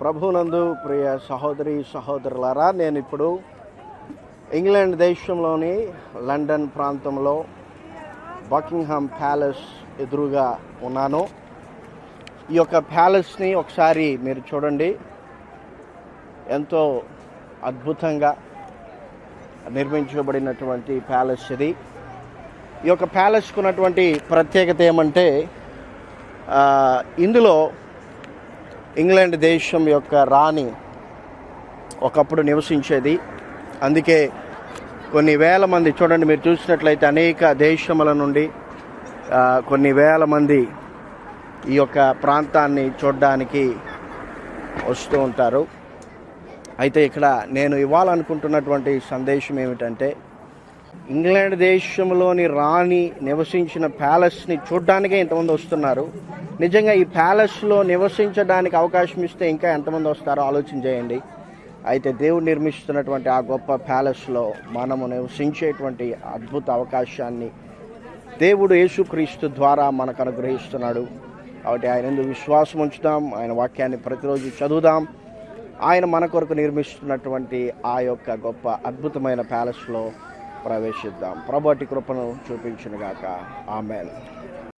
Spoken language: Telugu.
ప్రభునందు ప్రియ సహోదరి సహోదరులారా నేను ఇప్పుడు ఇంగ్లాండ్ దేశంలోని లండన్ ప్రాంతంలో బకింగ్హామ్ ప్యాలెస్ ఎదురుగా ఉన్నాను. ఈ యొక్క ప్యాలెస్ని ఒకసారి మీరు చూడండి. ఎంతో అద్భుతంగా నిర్మించబడినటువంటి ప్యాలెస్ ఇది. ఈ యొక్క ప్యాలెస్కు ఉన్నటువంటి ప్రత్యేకత ఏమంటే ఇందులో ఇంగ్లాండ్ దేశం యొక్క రాణి ఒకప్పుడు నివసించేది. అందుకే కొన్ని వేల మంది చూడండి మీరు చూసినట్లయితే అనేక దేశముల నుండి కొన్ని వేల మంది ఈ యొక్క ప్రాంతాన్ని చూడడానికి వస్తూ ఉంటారు. అయితే ఇక్కడ నేను ఇవ్వాలనుకుంటున్నటువంటి సందేశం ఏమిటంటే ఇంగ్లాండ్ దేశంలోని రాణి నివసించిన ప్యాలెస్ని చూడ్డానికే ఇంతమంది వస్తున్నారు. నిజంగా ఈ ప్యాలెస్లో నివసించడానికి అవకాశం ఇస్తే ఇంకా ఎంతమంది వస్తారో ఆలోచన చేయండి. అయితే దేవుడు నిర్మిస్తున్నటువంటి ఆ గొప్ప ప్యాలెస్లో మనము నివసించేటువంటి అద్భుత అవకాశాన్ని దేవుడు యేసుక్రీస్తు ద్వారా మనకు అనుగ్రహిస్తున్నాడు. కాబట్టి ఆయన ఎందుకు విశ్వాసం ఉంచుదాం. ఆయన వాక్యాన్ని ప్రతిరోజు చదువుదాం. ఆయన మన కొరకు నిర్మిస్తున్నటువంటి ఆ యొక్క గొప్ప అద్భుతమైన ప్యాలెస్లో ప్రవేశిద్దాం. ప్రభటి కృపను చూపించునుగాక. ఆమెన్.